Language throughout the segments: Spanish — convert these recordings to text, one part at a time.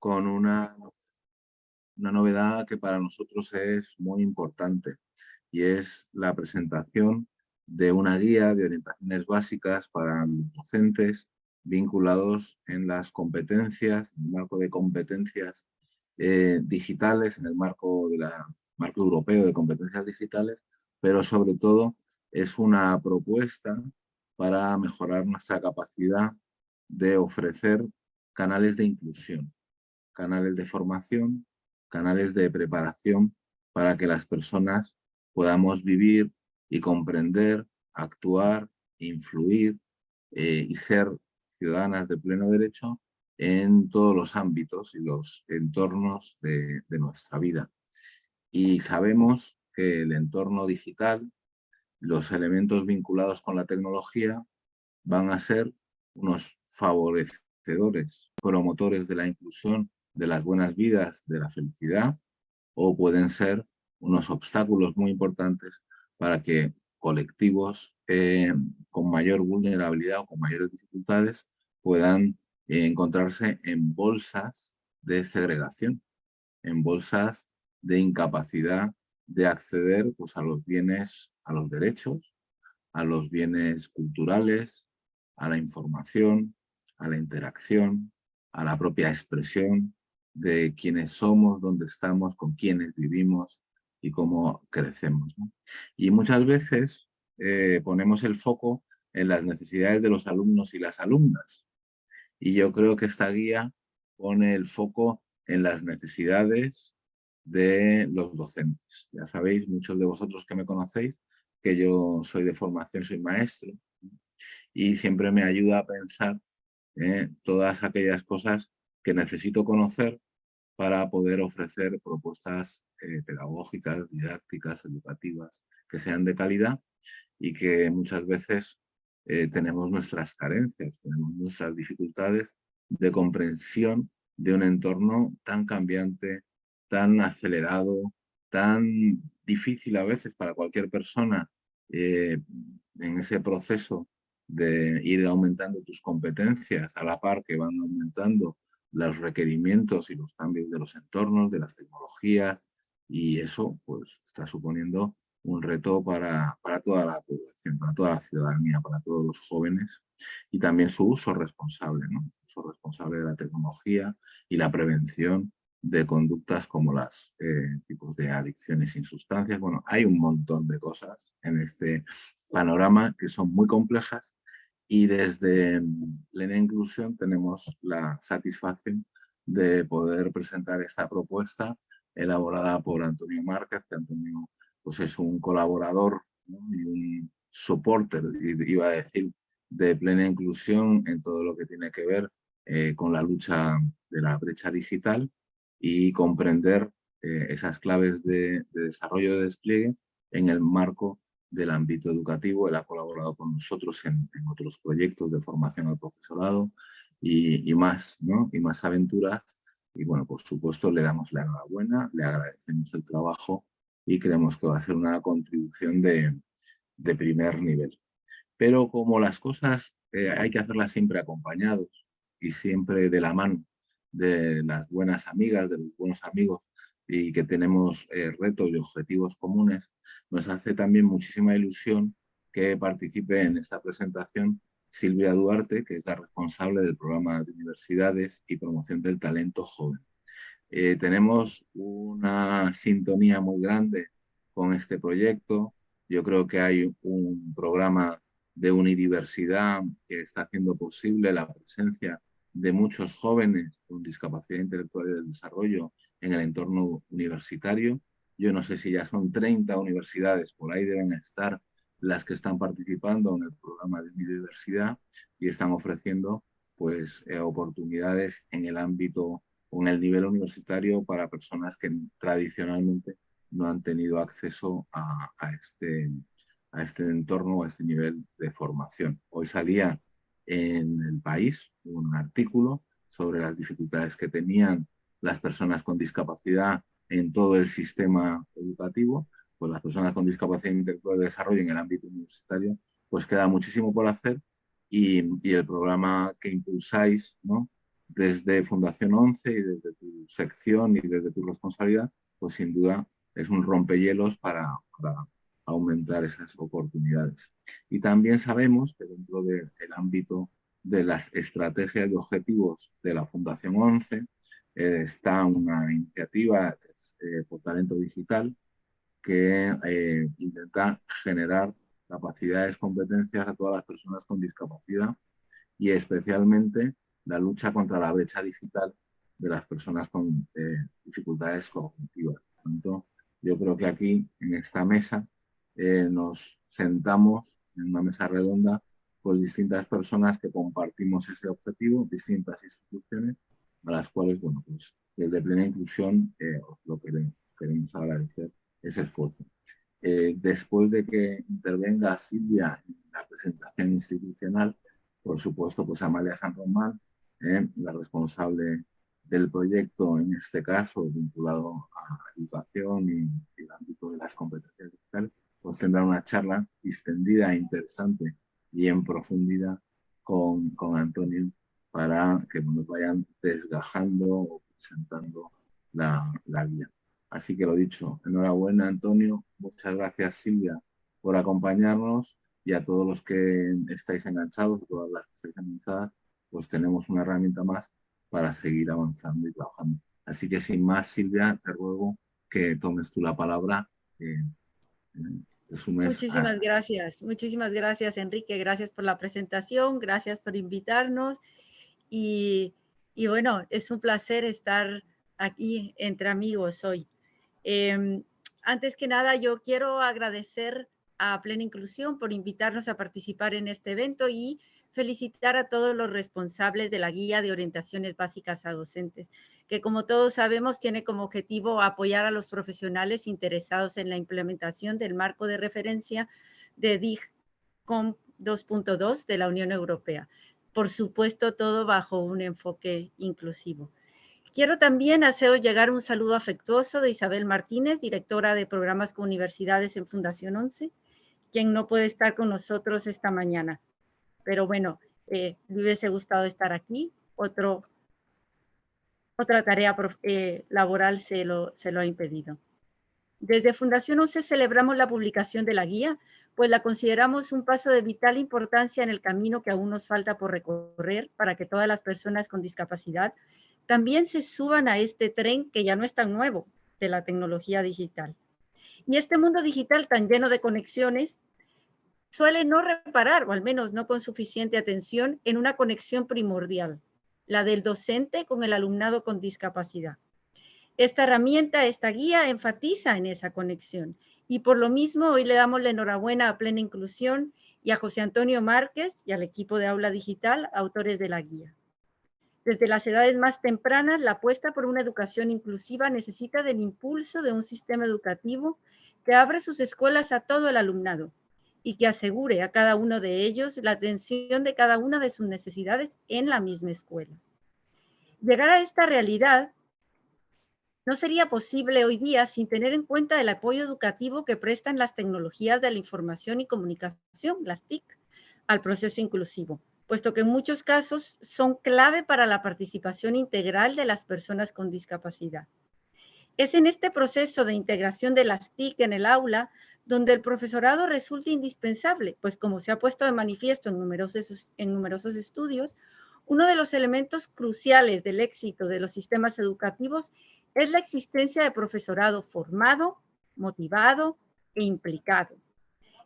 con una, una novedad que para nosotros es muy importante y es la presentación de una guía de orientaciones básicas para docentes vinculados en las competencias, en el marco de competencias eh, digitales, en el marco, de la, marco europeo de competencias digitales, pero sobre todo es una propuesta para mejorar nuestra capacidad de ofrecer canales de inclusión, canales de formación, canales de preparación para que las personas podamos vivir y comprender, actuar, influir eh, y ser ciudadanas de pleno derecho en todos los ámbitos y los entornos de, de nuestra vida. Y sabemos que el entorno digital, los elementos vinculados con la tecnología van a ser unos favorecedores, promotores de la inclusión, de las buenas vidas, de la felicidad, o pueden ser unos obstáculos muy importantes para que colectivos eh, con mayor vulnerabilidad o con mayores dificultades puedan eh, encontrarse en bolsas de segregación, en bolsas de incapacidad de acceder pues, a los bienes, a los derechos, a los bienes culturales, a la información, a la interacción, a la propia expresión de quiénes somos, dónde estamos, con quiénes vivimos y cómo crecemos. Y muchas veces eh, ponemos el foco en las necesidades de los alumnos y las alumnas. Y yo creo que esta guía pone el foco en las necesidades de los docentes. Ya sabéis, muchos de vosotros que me conocéis, que yo soy de formación, soy maestro, y siempre me ayuda a pensar eh, todas aquellas cosas que necesito conocer para poder ofrecer propuestas eh, pedagógicas, didácticas, educativas, que sean de calidad y que muchas veces eh, tenemos nuestras carencias, tenemos nuestras dificultades de comprensión de un entorno tan cambiante, tan acelerado, tan difícil a veces para cualquier persona eh, en ese proceso de ir aumentando tus competencias a la par que van aumentando los requerimientos y los cambios de los entornos, de las tecnologías, y eso pues está suponiendo un reto para, para toda la población, para toda la ciudadanía, para todos los jóvenes y también su uso responsable, ¿no? uso responsable de la tecnología y la prevención de conductas como las eh, tipos de adicciones sin sustancias. Bueno, hay un montón de cosas en este panorama que son muy complejas y desde Plena Inclusión tenemos la satisfacción de poder presentar esta propuesta elaborada por Antonio Márquez, que Antonio pues es un colaborador y un soporte, iba a decir, de plena inclusión en todo lo que tiene que ver eh, con la lucha de la brecha digital y comprender eh, esas claves de, desarrollo de despliegue en el marco del ámbito educativo. Él ha colaborado con nosotros en, otros proyectos de formación al profesorado y, más, ¿no? y más aventuras. Y bueno, por supuesto, le damos la enhorabuena, le agradecemos el trabajo y creemos que va a ser una contribución de, de primer nivel. Pero como las cosas eh, hay que hacerlas siempre acompañados y siempre de la mano de las buenas amigas, de los buenos amigos y que tenemos eh, retos y objetivos comunes, nos hace también muchísima ilusión que participe en esta presentación Silvia Duarte, que es la responsable del programa de universidades y promoción del talento joven. Eh, tenemos una sintonía muy grande con este proyecto. Yo creo que hay un programa de unidiversidad que está haciendo posible la presencia de muchos jóvenes con discapacidad intelectual y del desarrollo en el entorno universitario. Yo no sé si ya son 30 universidades, por ahí deben estar las que están participando en el programa de unidiversidad y están ofreciendo pues, eh, oportunidades en el ámbito en el nivel universitario para personas que tradicionalmente no han tenido acceso a, este, a este entorno, a este nivel de formación. Hoy salía en el país un artículo sobre las dificultades que tenían las personas con discapacidad en todo el sistema educativo, pues las personas con discapacidad intelectual de desarrollo en el ámbito universitario, pues queda muchísimo por hacer y, el programa que impulsáis, ¿no? desde Fundación 11 y desde tu sección y desde tu responsabilidad, pues sin duda es un rompehielos para, para aumentar esas oportunidades. Y también sabemos que dentro del ámbito de las estrategias y objetivos de la Fundación 11 eh, está una iniciativa eh, por talento digital que eh, intenta generar capacidades, competencias a todas las personas con discapacidad y especialmente la lucha contra la brecha digital de las personas con dificultades cognitivas. Por yo creo que aquí, en esta mesa, nos sentamos en una mesa redonda con distintas personas que compartimos ese objetivo, distintas instituciones, a las cuales, bueno, pues desde Plena Inclusión eh, lo queremos, queremos agradecer ese esfuerzo. Eh, después de que intervenga Silvia en la presentación institucional, por supuesto, pues Amalia San Román, eh, la responsable del proyecto, en este caso vinculado a educación y, el ámbito de las competencias digitales, pues tendrá una charla extendida e interesante y en profundidad con, con Antonio para que nos vayan desgajando o presentando la, la guía. Así que lo dicho, enhorabuena Antonio, muchas gracias Silvia por acompañarnos y a todos los que estáis enganchados, todas las que estáis enganchadas, pues tenemos una herramienta más para seguir avanzando y trabajando. Así que sin más, Silvia, te ruego que tomes tú la palabra. Eh, Muchísimas gracias, muchísimas gracias Enrique, gracias por la presentación, gracias por invitarnos y, bueno, es un placer estar aquí entre amigos hoy. Em, antes que nada, yo quiero agradecer a Plena Inclusión por invitarnos a participar en este evento y felicitar a todos los responsables de la Guía de Orientaciones Básicas a Docentes, que como todos sabemos tiene como objetivo apoyar a los profesionales interesados en la implementación del marco de referencia de DIGCOM 2.2 de la Unión Europea. Por supuesto, todo bajo un enfoque inclusivo. Quiero también haceros llegar un saludo afectuoso de Isabel Martínez, directora de programas con universidades en Fundación 11, quien no puede estar con nosotros esta mañana. Pero bueno, eh, me hubiese gustado estar aquí. Otra tarea eh, laboral se lo, se lo ha impedido. Desde Fundación 11 celebramos la publicación de la guía, pues la consideramos un paso de vital importancia en el camino que aún nos falta por recorrer para que todas las personas con discapacidad también se suban a este tren que ya no es tan nuevo de la tecnología digital. Y este mundo digital tan lleno de conexiones suele no reparar, o al menos no con suficiente atención, en una conexión primordial, la del docente con el alumnado con discapacidad. Esta herramienta, esta guía, enfatiza en esa conexión y por lo mismo hoy le damos la enhorabuena a Plena Inclusión y a José Antonio Márquez y al equipo de Aula Digital, autores de la guía. Desde las edades más tempranas, la apuesta por una educación inclusiva necesita del impulso de un sistema educativo que abre sus escuelas a todo el alumnado, y que asegure a cada uno de ellos la atención de cada una de sus necesidades en la misma escuela. Llegar a esta realidad no sería posible hoy día sin tener en cuenta el apoyo educativo que prestan las tecnologías de la información y comunicación, las TIC, al proceso inclusivo, puesto que en muchos casos son clave para la participación integral de las personas con discapacidad. Es en este proceso de integración de las TIC en el aula donde el profesorado resulta indispensable, pues como se ha puesto de manifiesto en numerosos, estudios, uno de los elementos cruciales del éxito de los sistemas educativos es la existencia de profesorado formado, motivado e implicado.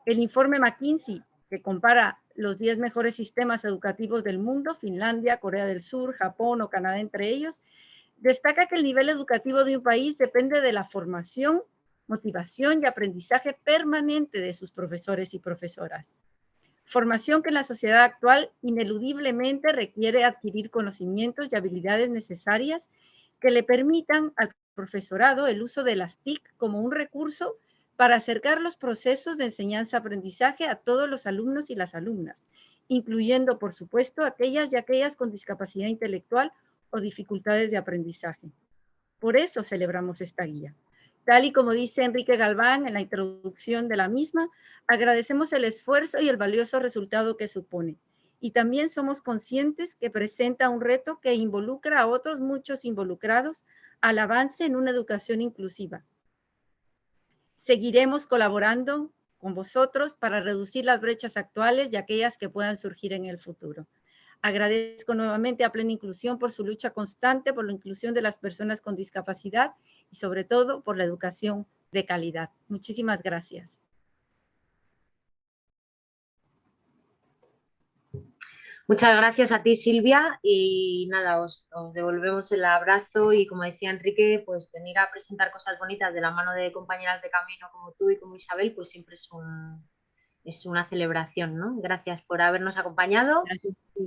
El informe McKinsey, que compara los 10 mejores sistemas educativos del mundo, Finlandia, Corea del Sur, Japón o Canadá entre ellos, destaca que el nivel educativo de un país depende de la formación motivación y aprendizaje permanente de sus profesores y profesoras. Formación que en la sociedad actual ineludiblemente requiere adquirir conocimientos y habilidades necesarias que le permitan al profesorado el uso de las TIC como un recurso para acercar los procesos de enseñanza-aprendizaje a todos los alumnos y las alumnas, incluyendo, por supuesto, aquellas y aquellas con discapacidad intelectual o dificultades de aprendizaje. Por eso celebramos esta guía. Tal y como dice Enrique Galván en la introducción de la misma, agradecemos el esfuerzo y el valioso resultado que supone. Y también somos conscientes que presenta un reto que involucra a otros muchos involucrados al avance en una educación inclusiva. Seguiremos colaborando con vosotros para reducir las brechas actuales y aquellas que puedan surgir en el futuro. Agradezco nuevamente a Plena Inclusión por su lucha constante por la inclusión de las personas con discapacidad y sobre todo por la educación de calidad. Muchísimas gracias. Muchas gracias a ti, Silvia, y nada, os, devolvemos el abrazo y como decía Enrique, pues venir a presentar cosas bonitas de la mano de compañeras de camino como tú y como Isabel, pues siempre es, es una celebración, ¿no? Gracias por habernos acompañado.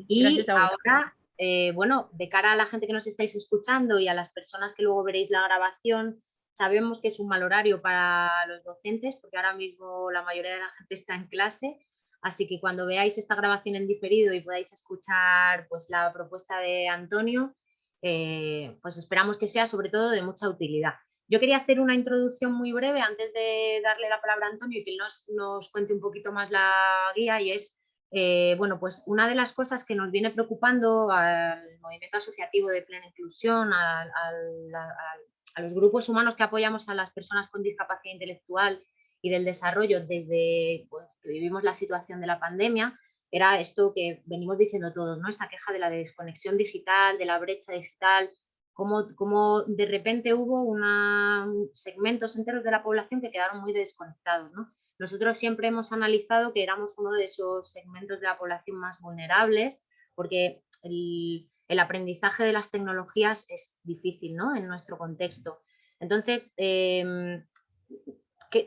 Y ahora, eh, bueno, de cara a la gente que nos estáis escuchando y a las personas que luego veréis la grabación, sabemos que es un mal horario para los docentes porque ahora mismo la mayoría de la gente está en clase, Así que cuando veáis esta grabación en diferido y podáis escuchar pues, la propuesta de Antonio, eh, pues esperamos que sea sobre todo de mucha utilidad. Yo quería hacer una introducción muy breve antes de darle la palabra a Antonio y que él nos, cuente un poquito más la guía y es, eh, bueno, pues una de las cosas que nos viene preocupando al movimiento asociativo de plena inclusión, a los grupos humanos que apoyamos a las personas con discapacidad intelectual y del desarrollo desde que vivimos la situación de la pandemia, era esto que venimos diciendo todos, ¿no? esta queja de la desconexión digital, de la brecha digital, como, como de repente hubo una, segmentos enteros de la población que quedaron muy desconectados. ¿no? Nosotros siempre hemos analizado que éramos uno de esos segmentos de la población más vulnerables, porque el, el aprendizaje de las tecnologías es difícil ¿no? en nuestro contexto. Entonces, eh,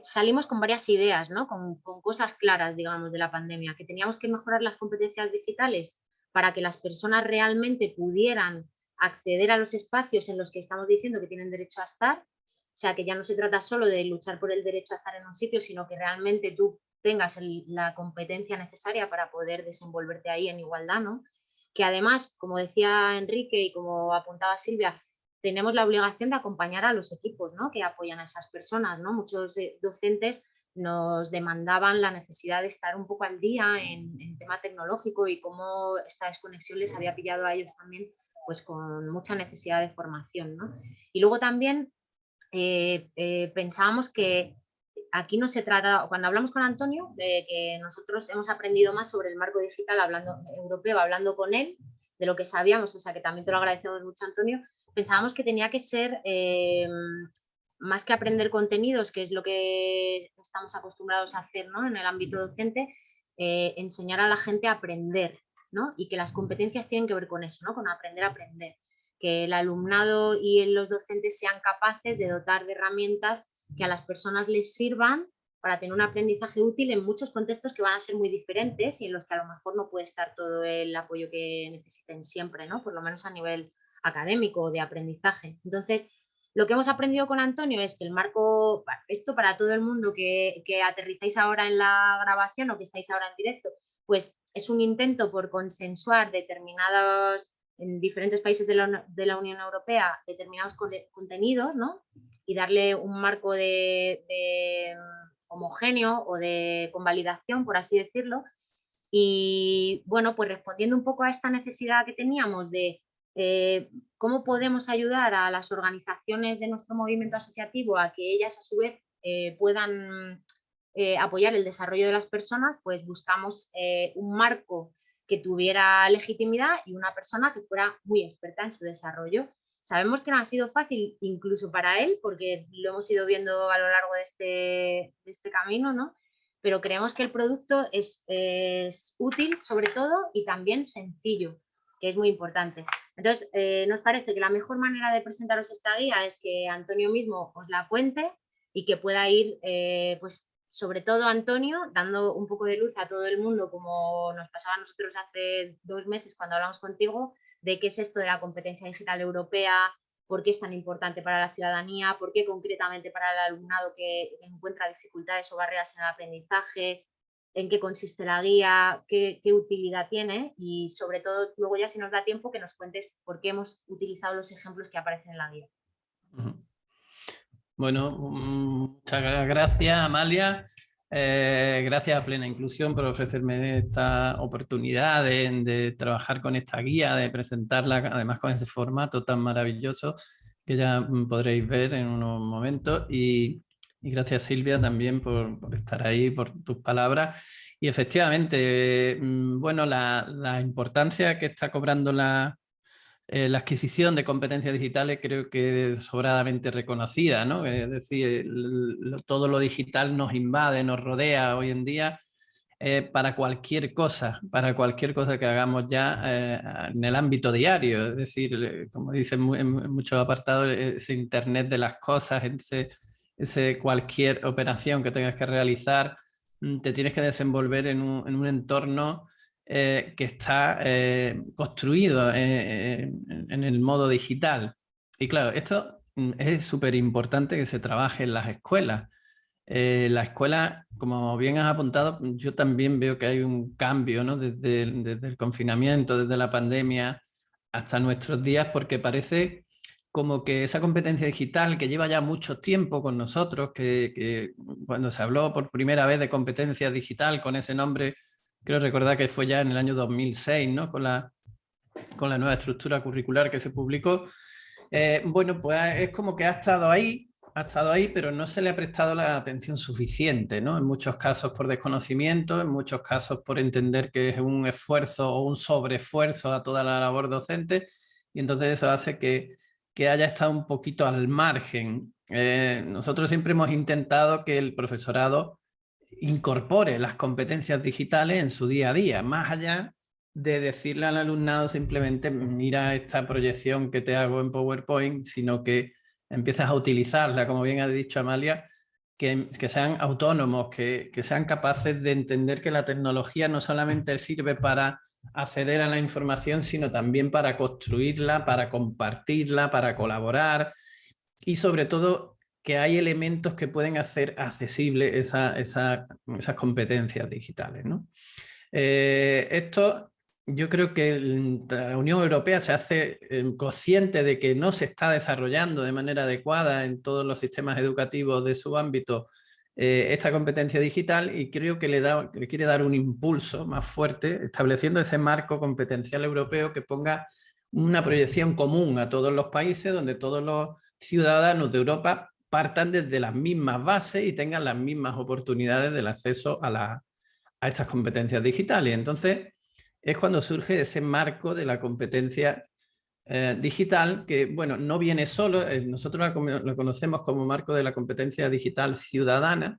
salimos con varias ideas, ¿no? con, cosas claras, digamos, de la pandemia, que teníamos que mejorar las competencias digitales para que las personas realmente pudieran acceder a los espacios en los que estamos diciendo que tienen derecho a estar, o sea, que ya no se trata solo de luchar por el derecho a estar en un sitio, sino que realmente tú tengas la competencia necesaria para poder desenvolverte ahí en igualdad, ¿no? Que además, como decía Enrique y como apuntaba Silvia, tenemos la obligación de acompañar a los equipos ¿no? que apoyan a esas personas. ¿no? Muchos eh, docentes nos demandaban la necesidad de estar un poco al día en, tema tecnológico y cómo esta desconexión les había pillado a ellos también pues con mucha necesidad de formación. ¿no? Y luego también eh, eh, pensábamos que aquí no se trata, cuando hablamos con Antonio, de que nosotros hemos aprendido más sobre el marco digital hablando europeo, hablando con él, de lo que sabíamos, o sea que también te lo agradecemos mucho Antonio, pensábamos que tenía que ser eh, más que aprender contenidos, que es lo que estamos acostumbrados a hacer en el ámbito docente, eh, enseñar a la gente a aprender ¿no? y que las competencias tienen que ver con eso, ¿no? con aprender a aprender. Que el alumnado y los docentes sean capaces de dotar de herramientas que a las personas les sirvan para tener un aprendizaje útil en muchos contextos que van a ser muy diferentes y en los que a lo mejor no puede estar todo el apoyo que necesiten siempre, ¿no? por lo menos a nivel académico o de aprendizaje. Entonces, lo que hemos aprendido con Antonio es que el marco, esto para todo el mundo que, que aterrizáis ahora en la grabación o que estáis ahora en directo, pues es un intento por consensuar determinados, en diferentes países de la, Unión Europea, determinados contenidos, ¿no? Y darle un marco de, de homogéneo o de convalidación, por así decirlo. Y bueno, pues respondiendo un poco a esta necesidad que teníamos de eh, cómo podemos ayudar a las organizaciones de nuestro movimiento asociativo a que ellas a su vez eh, puedan eh, apoyar el desarrollo de las personas, pues buscamos un marco que tuviera legitimidad y una persona que fuera muy experta en su desarrollo. Sabemos que no ha sido fácil incluso para él, porque lo hemos ido viendo a lo largo de este, este camino, ¿no? pero creemos que el producto es útil sobre todo y también sencillo, que es muy importante. Entonces, eh, nos parece que la mejor manera de presentaros esta guía es que Antonio mismo os la cuente y que pueda ir, eh, pues, sobre todo Antonio, dando un poco de luz a todo el mundo, como nos pasaba a nosotros hace dos meses cuando hablamos contigo, de qué es esto de la competencia digital europea, por qué es tan importante para la ciudadanía, por qué concretamente para el alumnado que encuentra dificultades o barreras en el aprendizaje, en qué consiste la guía, qué, utilidad tiene y sobre todo luego ya si nos da tiempo que nos cuentes por qué hemos utilizado los ejemplos que aparecen en la guía. Bueno, muchas gracias Amalia. Eh, gracias a Plena Inclusión por ofrecerme esta oportunidad de, trabajar con esta guía, de presentarla además con ese formato tan maravilloso que ya podréis ver en unos momentos. Y, gracias Silvia también por, estar ahí, por tus palabras. Y efectivamente, mm, bueno, la, la importancia que está cobrando la, eh, la adquisición de competencias digitales creo que es sobradamente reconocida, ¿no? Es decir, todo lo digital nos invade, nos rodea hoy en día eh, para cualquier cosa, para cualquier cosa que hagamos ya eh, en el ámbito diario. Es decir, como dicen en muchos apartados, ese Internet de las cosas, ese, ese cualquier operación que tengas que realizar, mm, te tienes que desenvolver en un, en un entorno eh, que está eh, construido eh, en, el modo digital. Y claro, esto mm, es súper importante que se trabaje en las escuelas. la escuela, como bien has apuntado, yo también veo que hay un cambio ¿no? desde, el confinamiento, desde la pandemia hasta nuestros días, porque parece como que esa competencia digital que lleva ya mucho tiempo con nosotros, que, que, cuando se habló por primera vez de competencia digital con ese nombre Creo recordar que fue ya en el año 2006, ¿no? Con la, con la nueva estructura curricular que se publicó. Eh, bueno, pues es como que ha estado ahí, ha estado ahí, pero no se le ha prestado la atención suficiente, ¿no? En muchos casos por desconocimiento, en muchos casos por entender que es un esfuerzo o un sobreesfuerzo a toda la labor docente, y entonces eso hace que, que haya estado un poquito al margen. Eh, nosotros siempre hemos intentado que el profesorado incorpore las competencias digitales en su día a día, más allá de decirle al alumnado simplemente mira esta proyección que te hago en PowerPoint, sino que empiezas a utilizarla, como bien ha dicho Amalia, que, sean autónomos, que, que, sean capaces de entender que la tecnología no solamente sirve para acceder a la información, sino también para construirla, para compartirla, para colaborar y sobre todo que hay elementos que pueden hacer accesible esa, esas competencias digitales. ¿no? Eh, esto yo creo que la Unión Europea se hace eh, consciente de que no se está desarrollando de manera adecuada en todos los sistemas educativos de su ámbito eh, esta competencia digital y creo que le, da, le quiere dar un impulso más fuerte estableciendo ese marco competencial europeo que ponga una proyección común a todos los países donde todos los ciudadanos de Europa partan desde las mismas bases y tengan las mismas oportunidades del acceso a, estas competencias digitales. Entonces, es cuando surge ese marco de la competencia eh, digital que, bueno, no viene solo, eh, nosotros lo conocemos como marco de la competencia digital ciudadana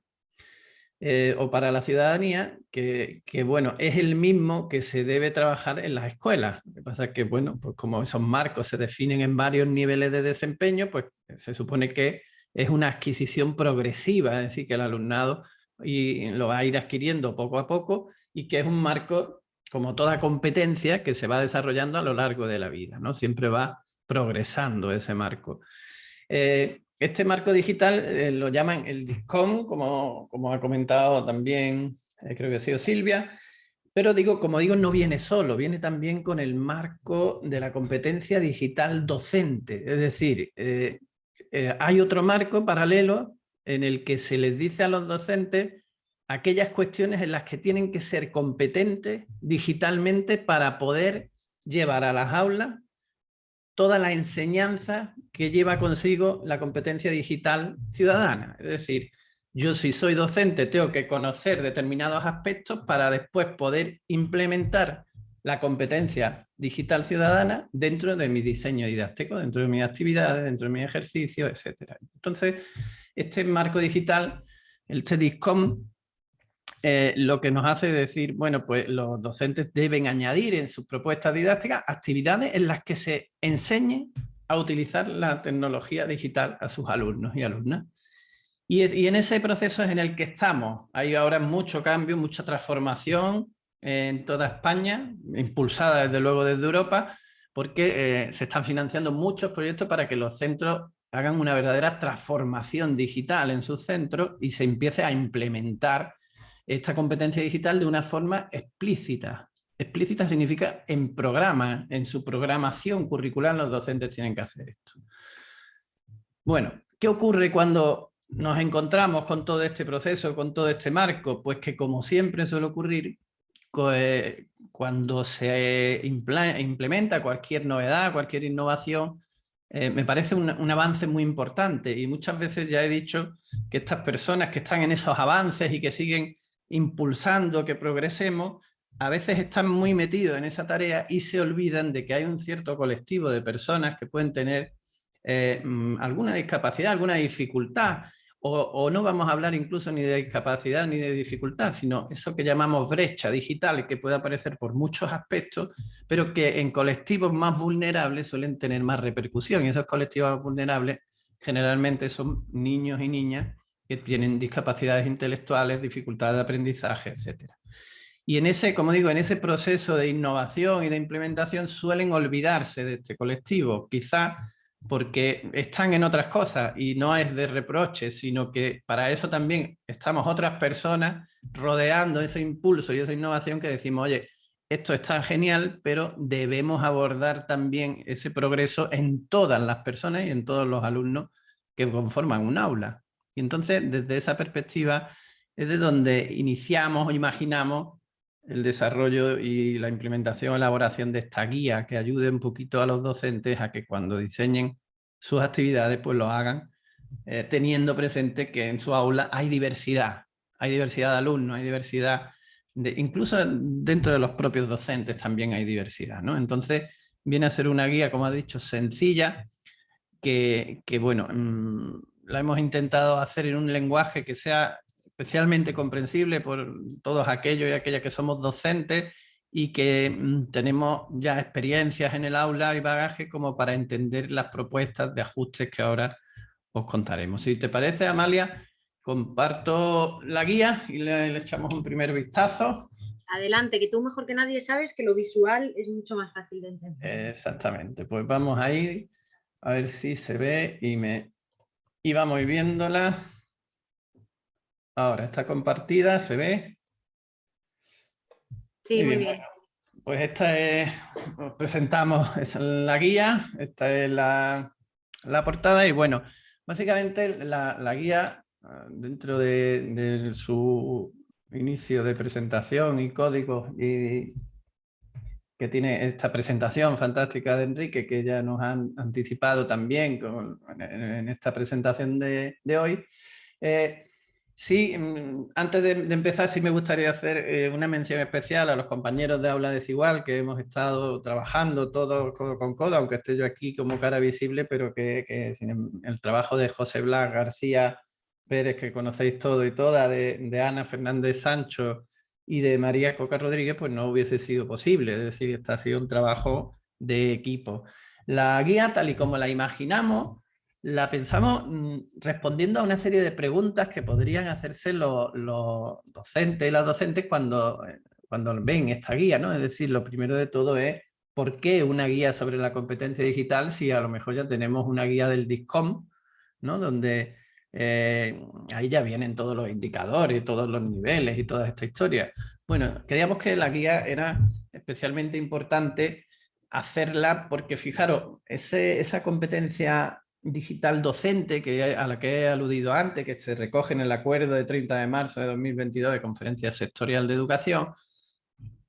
eh, o para la ciudadanía, que, que, bueno, es el mismo que se debe trabajar en las escuelas. Lo que pasa es que, bueno, pues como esos marcos se definen en varios niveles de desempeño, pues se supone que es una adquisición progresiva, es decir, que el alumnado y lo va a ir adquiriendo poco a poco y que es un marco, como toda competencia, que se va desarrollando a lo largo de la vida, ¿no? Siempre va progresando ese marco. Eh, este marco digital eh, lo llaman el DISCOM, como, como ha comentado también, eh, creo que ha sido Silvia, pero digo, como digo, no viene solo, viene también con el marco de la competencia digital docente, es decir, hay otro marco paralelo en el que se les dice a los docentes aquellas cuestiones en las que tienen que ser competentes digitalmente para poder llevar a las aulas toda la enseñanza que lleva consigo la competencia digital ciudadana. Es decir, yo si soy docente tengo que conocer determinados aspectos para después poder implementar la competencia digital ciudadana dentro de mi diseño didáctico, dentro de mis actividades, dentro de mi ejercicio, etc. Entonces, este marco digital, el TEDICOM, eh, lo que nos hace decir, bueno, pues los docentes deben añadir en sus propuestas didácticas actividades en las que se enseñe a utilizar la tecnología digital a sus alumnos y alumnas. Y, y en ese proceso es en el que estamos. Hay ahora mucho cambio, mucha transformación, en toda España, impulsada desde luego desde Europa, porque eh, se están financiando muchos proyectos para que los centros hagan una verdadera transformación digital en sus centros y se empiece a implementar esta competencia digital de una forma explícita. Explícita significa en programa, en su programación curricular los docentes tienen que hacer esto. Bueno, ¿qué ocurre cuando nos encontramos con todo este proceso, con todo este marco? Pues que como siempre suele ocurrir, cuando se implementa cualquier novedad, cualquier innovación, eh, me parece un, avance muy importante y muchas veces ya he dicho que estas personas que están en esos avances y que siguen impulsando que progresemos, a veces están muy metidos en esa tarea y se olvidan de que hay un cierto colectivo de personas que pueden tener eh, mm, alguna discapacidad, alguna dificultad, o, no vamos a hablar incluso ni de discapacidad ni de dificultad, sino eso que llamamos brecha digital, que puede aparecer por muchos aspectos, pero que en colectivos más vulnerables suelen tener más repercusión. Y esos colectivos vulnerables generalmente son niños y niñas que tienen discapacidades intelectuales, dificultades de aprendizaje, etc. Y en ese, como digo, en ese proceso de innovación y de implementación suelen olvidarse de este colectivo. Quizá porque están en otras cosas y no es de reproche, sino que para eso también estamos otras personas rodeando ese impulso y esa innovación que decimos, oye, esto está genial, pero debemos abordar también ese progreso en todas las personas y en todos los alumnos que conforman un aula. Y entonces, desde esa perspectiva, es de donde iniciamos o imaginamos el desarrollo y la implementación, elaboración de esta guía que ayude un poquito a los docentes a que cuando diseñen sus actividades pues lo hagan eh, teniendo presente que en su aula hay diversidad, hay diversidad de alumnos, hay diversidad, de, incluso dentro de los propios docentes también hay diversidad. ¿no? Entonces viene a ser una guía, como ha dicho, sencilla, que, que bueno, mm, la hemos intentado hacer en un lenguaje que sea especialmente comprensible por todos aquellos y aquellas que somos docentes y que mm, tenemos ya experiencias en el aula y bagaje como para entender las propuestas de ajustes que ahora os contaremos. Si te parece, Amalia, comparto la guía y le, echamos un primer vistazo. Adelante, que tú mejor que nadie sabes que lo visual es mucho más fácil de entender. Exactamente, pues vamos a ir a ver si se ve y, me, y vamos viéndola. Ahora está compartida, ¿se ve? Sí, muy, bien. pues esta es, presentamos la guía, esta es la, portada y bueno, básicamente la, guía ah, dentro de, su inicio de presentación y códigos y que tiene esta presentación fantástica de Enrique que ya nos han anticipado también en, esta presentación de, hoy. Eh, Sí, mm, antes de, empezar sí me gustaría hacer eh, una mención especial a los compañeros de Aula Desigual que hemos estado trabajando todos con codo, aunque esté yo aquí como cara visible, pero que, em, el trabajo de José Blas García Pérez, que conocéis todo y toda, de, Ana Fernández Sancho y de María Coca Rodríguez, pues no hubiese sido posible, es decir, ha sido un trabajo de equipo. La guía, tal y como la imaginamos, la pensamos mm, respondiendo a una serie de preguntas que podrían hacerse los, docentes y las docentes cuando, eh, cuando ven esta guía, ¿no? Es decir, lo primero de todo es ¿por qué una guía sobre la competencia digital si a lo mejor ya tenemos una guía del DISCOM, ¿no? Donde eh, ahí ya vienen todos los indicadores, todos los niveles y toda esta historia. Bueno, creíamos que la guía era especialmente importante hacerla porque fijaros, esa competencia digital docente que, a la que he aludido antes, que se recoge en el acuerdo de 30 de marzo de 2022 de Conferencia Sectorial de Educación,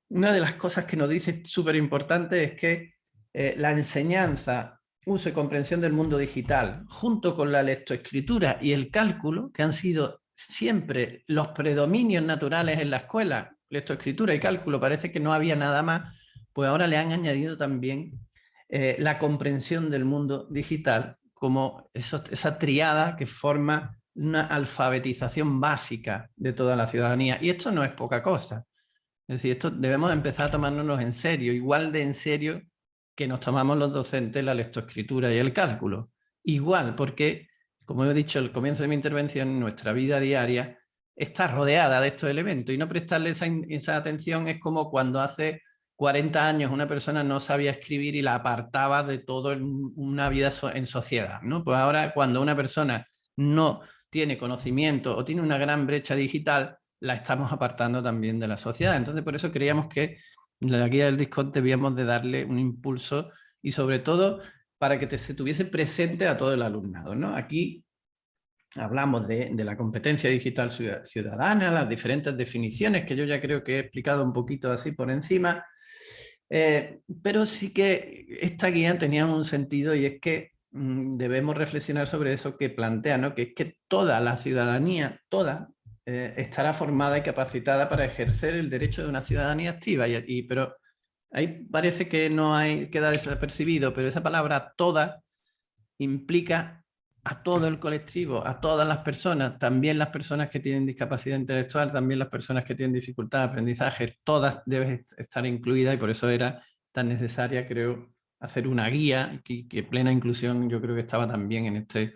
una de las cosas que nos dice súper importante es que eh, la enseñanza, uso y comprensión del mundo digital, junto con la lectoescritura y el cálculo, que han sido siempre los predominios naturales en la escuela, lectoescritura y cálculo, parece que no había nada más, pues ahora le han añadido también eh, la comprensión del mundo digital como esa triada que forma una alfabetización básica de toda la ciudadanía. Y esto no es poca cosa. Es decir, esto debemos empezar a tomárnoslo en serio, igual de en serio que nos tomamos los docentes la lectoescritura y el cálculo. Igual, porque, como he dicho al comienzo de mi intervención, nuestra vida diaria está rodeada de estos elementos y no prestarle esa, esa atención es como cuando hace 40 años una persona no sabía escribir y la apartaba de toda una vida en sociedad. ¿no? Pues ahora cuando una persona no tiene conocimiento o tiene una gran brecha digital, la estamos apartando también de la sociedad. Entonces por eso creíamos que la guía del Discord debíamos de darle un impulso y sobre todo para que se tuviese presente a todo el alumnado. ¿no? Aquí hablamos de, la competencia digital ciudadana, las diferentes definiciones que yo ya creo que he explicado un poquito así por encima, eh, pero sí que esta guía tenía un sentido y es que mm, debemos reflexionar sobre eso que plantea, ¿no? que es que toda la ciudadanía, toda, eh, estará formada y capacitada para ejercer el derecho de una ciudadanía activa, y, pero ahí parece que no hay, queda desapercibido, pero esa palabra toda implica a todo el colectivo, a todas las personas, también las personas que tienen discapacidad intelectual, también las personas que tienen dificultad de aprendizaje, todas deben estar incluidas y por eso era tan necesaria, creo, hacer una guía que, que plena inclusión yo creo que estaba también en, este,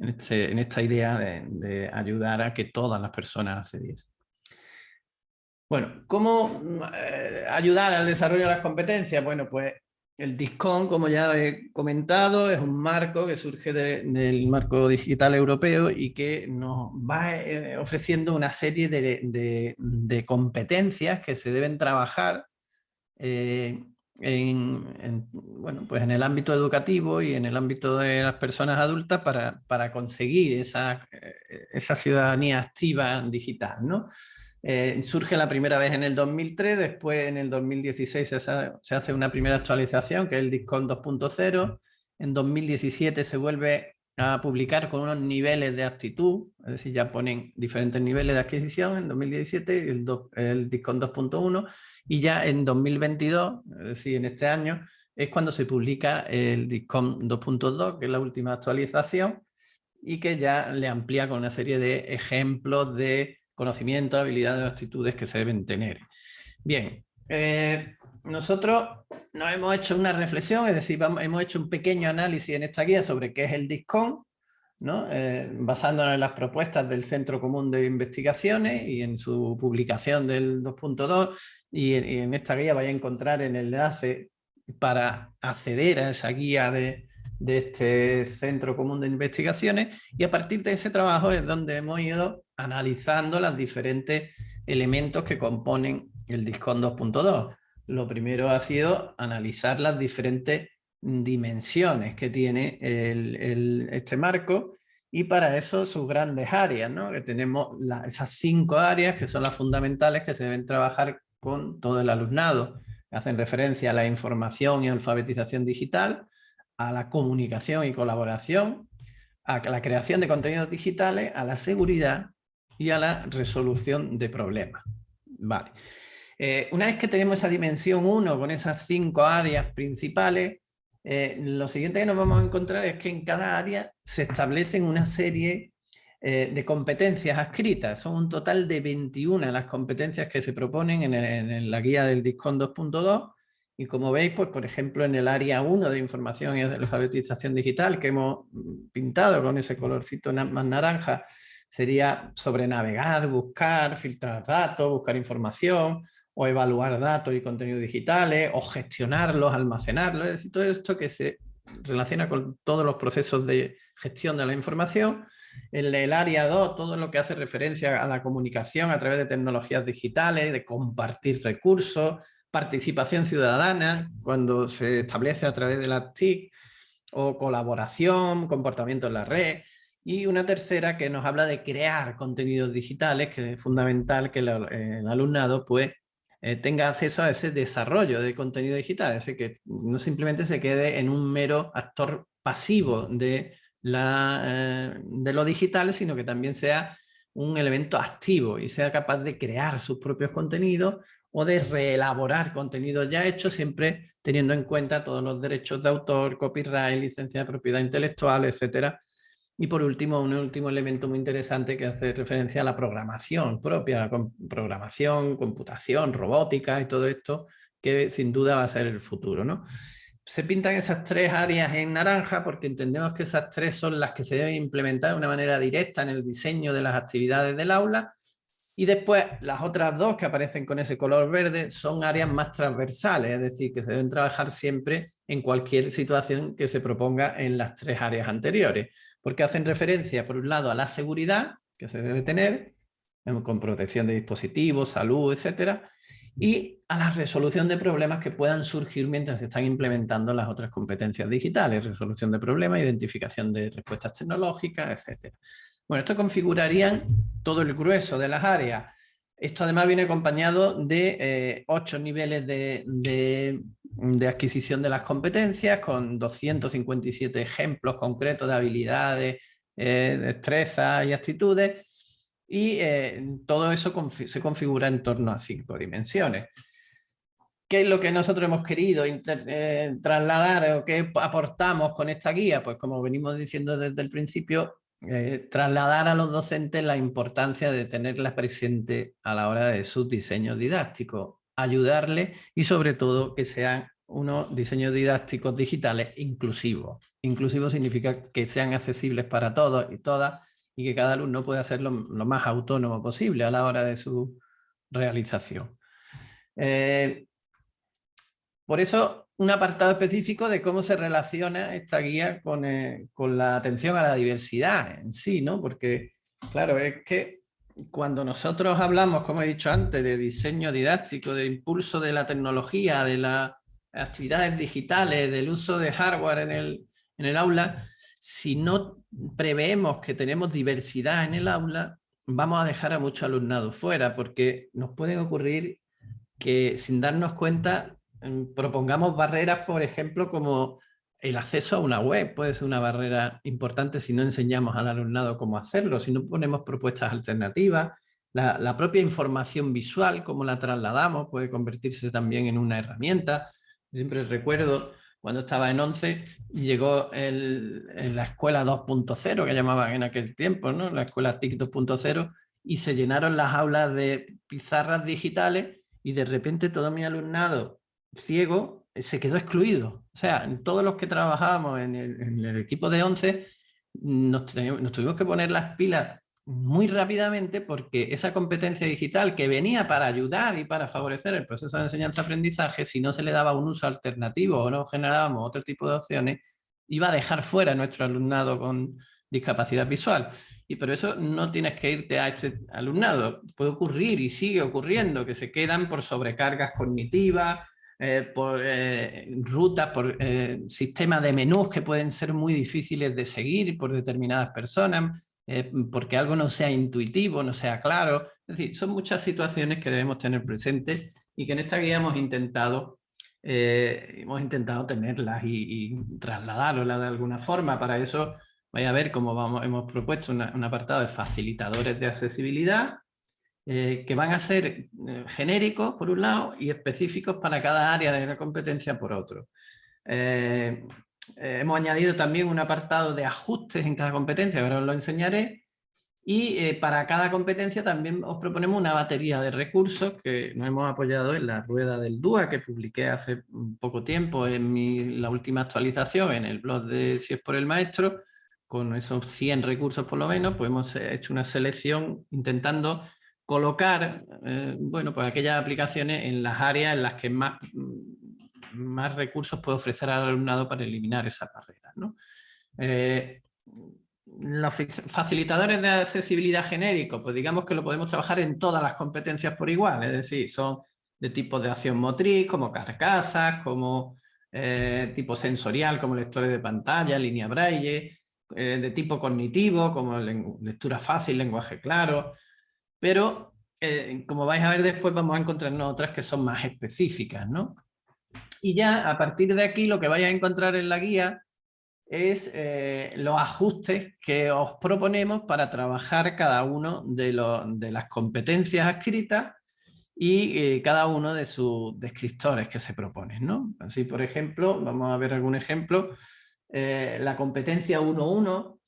en, este, en esta idea de, ayudar a que todas las personas accediesen. Bueno, ¿cómo eh, ayudar al desarrollo de las competencias? Bueno, pues el DISCON, como ya he comentado, es un marco que surge del marco digital europeo y que nos va eh, ofreciendo una serie de, competencias que se deben trabajar eh, en, bueno, pues en el ámbito educativo y en el ámbito de las personas adultas para, para conseguir esa, eh, esa ciudadanía activa digital. ¿no? Eh, surge la primera vez en el 2003, después en el 2016 se hace, una primera actualización que es el DISCON 2.0, en 2017 se vuelve a publicar con unos niveles de aptitud, es decir, ya ponen diferentes niveles de adquisición en 2017, el, el DISCON 2.1 y ya en 2022, es decir, en este año, es cuando se publica el DISCON 2.2, que es la última actualización y que ya le amplía con una serie de ejemplos de conocimientos, habilidades o actitudes que se deben tener. Bien, eh, nosotros nos hemos hecho una reflexión, es decir, hemos hecho un pequeño análisis en esta guía sobre qué es el DISCON, ¿no? Eh, basándonos en las propuestas del Centro Común de Investigaciones y en su publicación del 2.2 y, en esta guía vais a encontrar el enlace para acceder a esa guía de, de este Centro Común de Investigaciones y a partir de ese trabajo es donde hemos ido analizando los diferentes elementos que componen el DISCON 2.2. Lo primero ha sido analizar las diferentes dimensiones que tiene este marco y para eso sus grandes áreas, ¿no? que tenemos esas cinco áreas que son las fundamentales que se deben trabajar con todo el alumnado. Hacen referencia a la información y alfabetización digital, a la comunicación y colaboración, a la creación de contenidos digitales, a la seguridad y a la resolución de problemas. Vale. Eh, una vez que tenemos esa dimensión 1 con esas cinco áreas principales, eh, lo siguiente que nos vamos a encontrar es que en cada área se establecen una serie eh, de competencias adscritas. Son un total de 21 las competencias que se proponen en, la guía del DISCON 2.2 y como veis, pues por ejemplo en el área 1 de información y alfabetización digital que hemos pintado con ese colorcito más naranja, sería sobre navegar, buscar, filtrar datos, buscar información, o evaluar datos y contenidos digitales, o gestionarlos, almacenarlos, es decir, todo esto que se relaciona con todos los procesos de gestión de la información. En el área 2, todo lo que hace referencia a la comunicación a través de tecnologías digitales, de compartir recursos, participación ciudadana, cuando se establece a través de las TIC, o colaboración, comportamiento en la red, y una tercera que nos habla de crear contenidos digitales, que es fundamental que el, alumnado pues, eh, tenga acceso a ese desarrollo de contenido digital, es que no simplemente se quede en un mero actor pasivo de, la, eh, de lo digital, sino que también sea un elemento activo y sea capaz de crear sus propios contenidos o de reelaborar contenidos ya hechos, siempre teniendo en cuenta todos los derechos de autor, copyright, licencia de propiedad intelectual, etcétera, y por último, un último elemento muy interesante que hace referencia a la programación propia, con programación, computación, robótica y todo esto, que sin duda va a ser el futuro. ¿no? Se pintan esas tres áreas en naranja porque entendemos que esas tres son las que se deben implementar de una manera directa en el diseño de las actividades del aula y después las otras dos que aparecen con ese color verde son áreas más transversales, es decir, que se deben trabajar siempre en cualquier situación que se proponga en las tres áreas anteriores porque hacen referencia, por un lado, a la seguridad que se debe tener, con protección de dispositivos, salud, etcétera, y a la resolución de problemas que puedan surgir mientras se están implementando las otras competencias digitales, resolución de problemas, identificación de respuestas tecnológicas, etcétera. Bueno, esto configurarían todo el grueso de las áreas. Esto además viene acompañado de eh, ocho niveles de, adquisición de las competencias con 257 ejemplos concretos de habilidades, eh, destrezas y actitudes y eh, todo eso se configura en torno a cinco dimensiones. ¿Qué es lo que nosotros hemos querido trasladar o qué aportamos con esta guía? Pues como venimos diciendo desde el principio, eh, trasladar a los docentes la importancia de tenerla presente a la hora de sus diseños didácticos, ayudarles y sobre todo que sean unos diseños didácticos digitales inclusivos. Inclusivo significa que sean accesibles para todos y todas y que cada alumno pueda hacerlo lo más autónomo posible a la hora de su realización. Eh, por eso un apartado específico de cómo se relaciona esta guía eh, con, la atención a la diversidad en sí, ¿no? Porque, claro, es que cuando nosotros hablamos, como he dicho antes, de diseño didáctico, de impulso de la tecnología, de las actividades digitales, del uso de hardware en el, en el aula, si no preveemos que tenemos diversidad en el aula, vamos a dejar a mucho alumnado fuera, porque nos pueden ocurrir que sin darnos cuenta propongamos barreras, por ejemplo, como el acceso a una web puede ser una barrera importante si no enseñamos al alumnado cómo hacerlo, si no ponemos propuestas alternativas, la, propia información visual, cómo la trasladamos, puede convertirse también en una herramienta. Siempre recuerdo cuando estaba en 11, llegó en la escuela 2.0, que llamaban en aquel tiempo, ¿no? la escuela TIC 2.0, y se llenaron las aulas de pizarras digitales y de repente todo mi alumnado ciego eh, se quedó excluido. O sea, todos los que trabajábamos en el, equipo de 11 nos, tuvimos que poner las pilas muy rápidamente porque esa competencia digital que venía para ayudar y para favorecer el proceso de enseñanza-aprendizaje, si no se le daba un uso alternativo o no generábamos otro tipo de opciones, iba a dejar fuera a nuestro alumnado con discapacidad visual. Y por eso no tienes que irte a este alumnado. Puede ocurrir y sigue ocurriendo que se quedan por sobrecargas cognitivas, eh, por eh, rutas, por eh, sistemas de menús que pueden ser muy difíciles de seguir por determinadas personas, porque algo no sea intuitivo, no sea claro. Es decir, son muchas situaciones que debemos tener presentes y que en esta guía hemos intentado, hemos intentado tenerlas y, trasladarlas de alguna forma. Para eso vais a ver cómo hemos propuesto un apartado de facilitadores de accesibilidad, eh, que van a ser eh, genéricos por un lado y específicos para cada área de la competencia por otro. Eh, hemos añadido también un apartado de ajustes en cada competencia, ahora os lo enseñaré, y para cada competencia también os proponemos una batería de recursos que nos hemos apoyado en la rueda del DUA que publiqué hace poco tiempo en la última actualización en el blog de Si es por el maestro, con esos 100 recursos por lo menos, pues hemos hecho una selección intentando colocar eh, bueno, pues aquellas aplicaciones en las áreas en las que más, más recursos puede ofrecer al alumnado para eliminar esas barreras. Eh, los facilitadores de accesibilidad genérico, pues digamos que lo podemos trabajar en todas las competencias por igual, es decir, son de tipo de acción motriz, como carcasas, como eh, tipo sensorial, como lectores de pantalla, línea braille, de tipo cognitivo, como lectura fácil, lenguaje claro, pero eh, como vais a ver después vamos a encontrarnos otras que son más específicas, ¿no? Y ya a partir de aquí lo que vais a encontrar en la guía es eh, los ajustes que os proponemos para trabajar cada uno de, las competencias escritas y eh, cada uno de sus descriptores que se proponen. ¿no? Así, por ejemplo, vamos a ver algún ejemplo, la competencia 1.1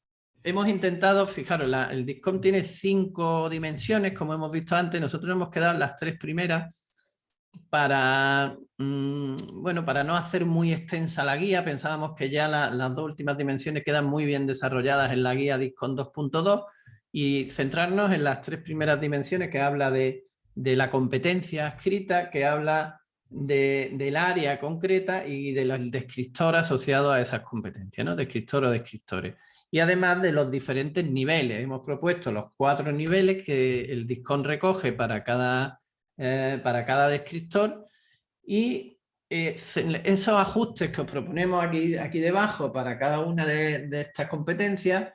hemos intentado, fijaros, el DISCOM tiene cinco dimensiones, como hemos visto antes, nosotros hemos quedado las tres primeras para, mm, bueno, para no hacer muy extensa la guía, pensábamos que ya las dos últimas dimensiones quedan muy bien desarrolladas en la guía DISCOM 2.2 y centrarnos en las tres primeras dimensiones que habla de, la competencia escrita, que habla del área concreta y del descriptor asociado a esas competencias, ¿no? descriptor o descriptores y además de los diferentes niveles. Hemos propuesto los cuatro niveles que el DISCON recoge para cada, eh, para cada descriptor y eh, esos ajustes que os proponemos aquí, aquí debajo para cada una de, estas competencias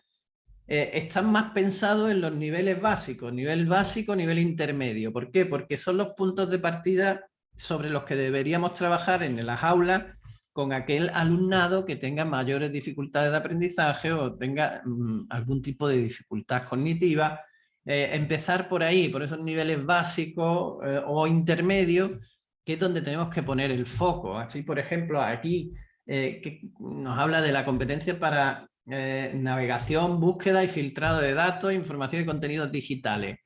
eh, están más pensados en los niveles básicos, nivel básico, nivel intermedio. ¿Por qué? Porque son los puntos de partida sobre los que deberíamos trabajar en las aulas con aquel alumnado que tenga mayores dificultades de aprendizaje o tenga mm, algún tipo de dificultad cognitiva. Eh, empezar por ahí, por esos niveles básicos eh, o intermedios, que es donde tenemos que poner el foco. Así, por ejemplo, aquí eh, que nos habla de la competencia para navegación, búsqueda y filtrado de datos, información y contenidos digitales.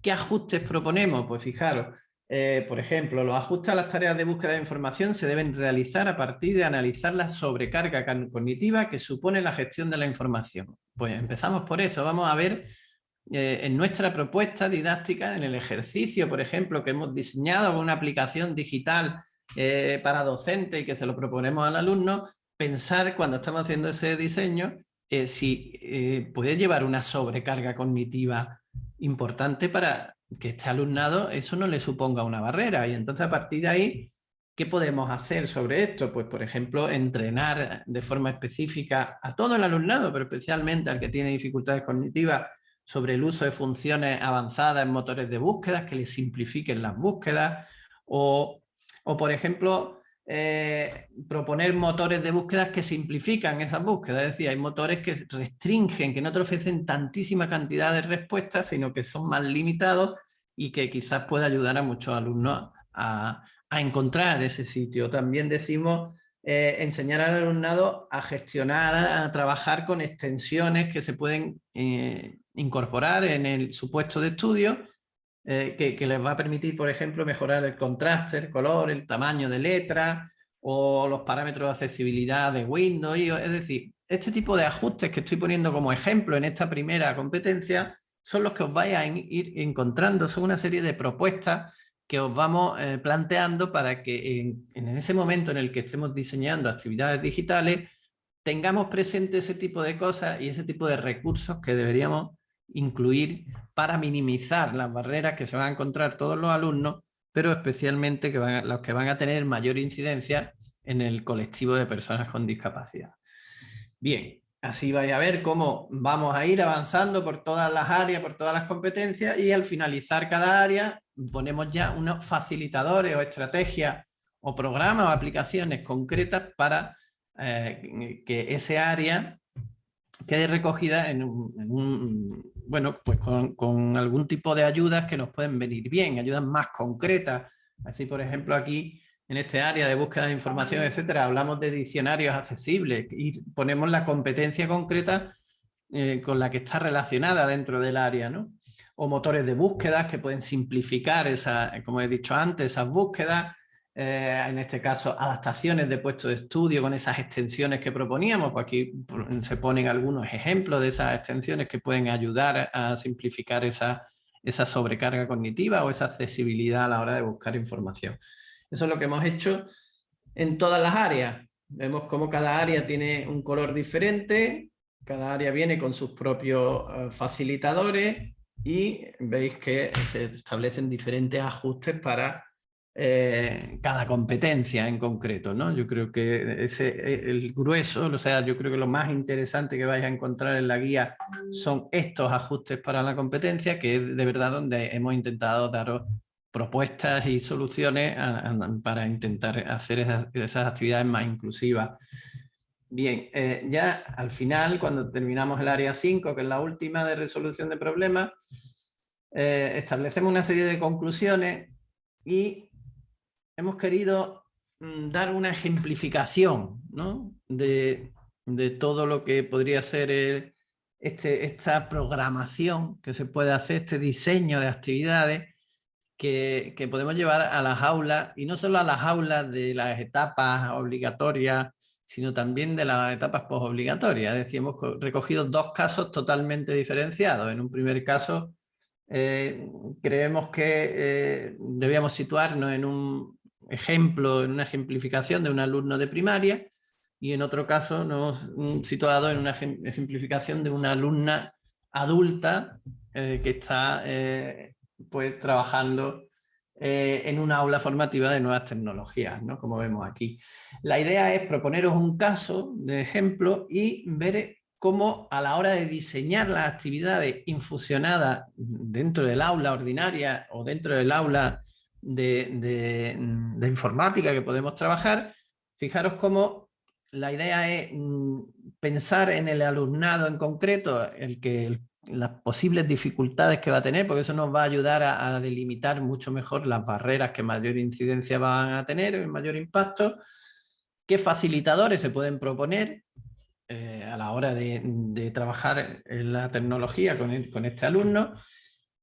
¿Qué ajustes proponemos? Pues fijaros, eh, por ejemplo, los ajustes a las tareas de búsqueda de información se deben realizar a partir de analizar la sobrecarga cognitiva que supone la gestión de la información. Pues empezamos por eso. Vamos a ver eh, en nuestra propuesta didáctica, en el ejercicio, por ejemplo, que hemos diseñado una aplicación digital eh, para docentes y que se lo proponemos al alumno, pensar cuando estamos haciendo ese diseño si puede llevar una sobrecarga cognitiva importante para que este alumnado eso no le suponga una barrera y entonces a partir de ahí, ¿qué podemos hacer sobre esto? Pues por ejemplo, entrenar de forma específica a todo el alumnado, pero especialmente al que tiene dificultades cognitivas sobre el uso de funciones avanzadas en motores de búsqueda que le simplifiquen las búsquedas o, o por ejemplo, eh, proponer motores de búsqueda que simplifican esas búsquedas. Es decir, hay motores que restringen, que no te ofrecen tantísima cantidad de respuestas, sino que son más limitados y que quizás pueda ayudar a muchos alumnos a, encontrar ese sitio. También decimos eh, enseñar al alumnado a gestionar, a trabajar con extensiones que se pueden eh, incorporar en el supuesto de estudio eh, que, les va a permitir, por ejemplo, mejorar el contraste, el color, el tamaño de letra o los parámetros de accesibilidad de Windows. Es decir, este tipo de ajustes que estoy poniendo como ejemplo en esta primera competencia son los que os vais a ir encontrando, son una serie de propuestas que os vamos eh, planteando para que en, en, ese momento en el que estemos diseñando actividades digitales tengamos presente ese tipo de cosas y ese tipo de recursos que deberíamos incluir para minimizar las barreras que se van a encontrar todos los alumnos, pero especialmente los que van a tener mayor incidencia en el colectivo de personas con discapacidad. Bien, así vais a ver cómo vamos a ir avanzando por todas las áreas, por todas las competencias y al finalizar cada área ponemos ya unos facilitadores o estrategias o programas o aplicaciones concretas para eh, que ese área quede recogida en un, bueno, pues con, algún tipo de ayudas que nos pueden venir bien, ayudas más concretas. Así, por ejemplo, aquí en este área de búsqueda de información, etcétera, hablamos de diccionarios accesibles y ponemos la competencia concreta eh, con la que está relacionada dentro del área, ¿no? O motores de búsqueda que pueden simplificar, esa, como he dicho antes, esas búsquedas, eh, en este caso adaptaciones de puestos de estudio con esas extensiones que proponíamos, pues aquí se ponen algunos ejemplos de esas extensiones que pueden ayudar a simplificar esa, esa sobrecarga cognitiva o esa accesibilidad a la hora de buscar información. Eso es lo que hemos hecho en todas las áreas. Vemos cómo cada área tiene un color diferente, cada área viene con sus propios eh, facilitadores y veis que se establecen diferentes ajustes para eh, cada competencia en concreto, ¿no? Yo creo que ese, el grueso, o sea, yo creo que lo más interesante que vais a encontrar en la guía son estos ajustes para la competencia, que es de verdad donde hemos intentado daros propuestas y soluciones para intentar hacer esas, actividades más inclusivas. Bien, eh, ya al final, cuando terminamos el área 5, que es la última de resolución de problemas, eh, establecemos una serie de conclusiones y hemos querido mm, dar una ejemplificación de, todo lo que podría ser este, esta programación que se puede hacer, este diseño de actividades que, podemos llevar a las aulas, y no solo a las aulas de las etapas obligatorias, sino también de las etapas postobligatorias. Es decir, hemos recogido dos casos totalmente diferenciados. En un primer caso, eh, creemos que eh, debíamos situarnos en un ejemplo, en una ejemplificación de un alumno de primaria y en otro caso nos situado en una ejemplificación de una alumna adulta eh, que está eh, pues, trabajando eh, en una aula formativa de nuevas tecnologías, ¿no? como vemos aquí. La idea es proponeros un caso de ejemplo y ver cómo a la hora de diseñar las actividades infusionadas dentro del aula ordinaria o dentro del aula de, informática que podemos trabajar, fijaros cómo la idea es mm, pensar en el alumnado en concreto, el que las posibles dificultades que va a tener, porque eso nos va a ayudar a, delimitar mucho mejor las barreras que mayor incidencia van a tener, mayor impacto, qué facilitadores se pueden proponer eh, a la hora de, trabajar en la tecnología con, este alumno,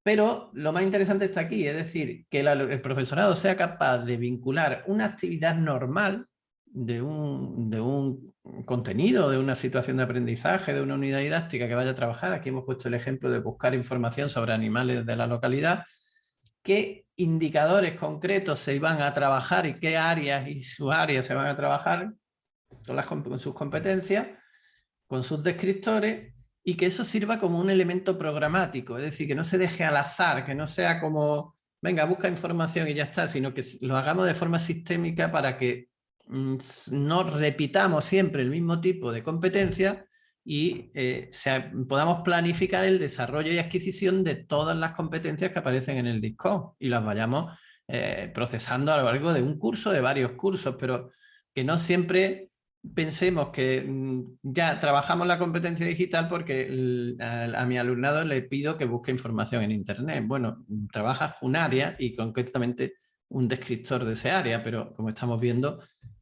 pero lo más interesante está aquí, es decir, que el, profesorado sea capaz de vincular una actividad normal de un, contenido, de una situación de aprendizaje, de una unidad didáctica que vaya a trabajar. Aquí hemos puesto el ejemplo de buscar información sobre animales de la localidad. ¿Qué indicadores concretos se van a trabajar y qué áreas y sus áreas se van a trabajar con sus competencias? con sus descriptores y que eso sirva como un elemento programático, es decir, que no se deje al azar, que no sea como, venga, busca información y ya está, sino que lo hagamos de forma sistémica para que mm, no repitamos siempre el mismo tipo de competencia y eh, podamos planificar el desarrollo y adquisición de todas las competencias que aparecen en el disco y las vayamos eh, procesando a lo largo de un curso, de varios cursos, pero que no siempre pensemos que mm, ya trabajamos la competencia digital porque a, mi alumnado le pido que busque información en Internet. Bueno, trabajas un área y concretamente un descriptor de ese área, pero como estamos viendo,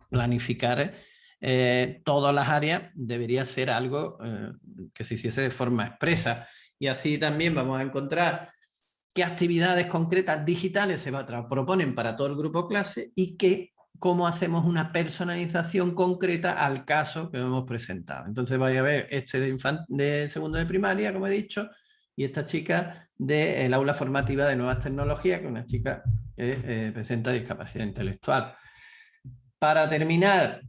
planificar eh, todas las áreas debería ser algo eh, que se hiciese de forma expresa. Y así también vamos a encontrar qué actividades concretas digitales se va proponen para todo el grupo clase y qué cómo hacemos una personalización concreta al caso que hemos presentado. Entonces vaya a ver este de, de segundo de primaria, como he dicho, y esta chica del aula formativa de nuevas tecnologías, que es una chica que eh, presenta discapacidad intelectual. Para terminar,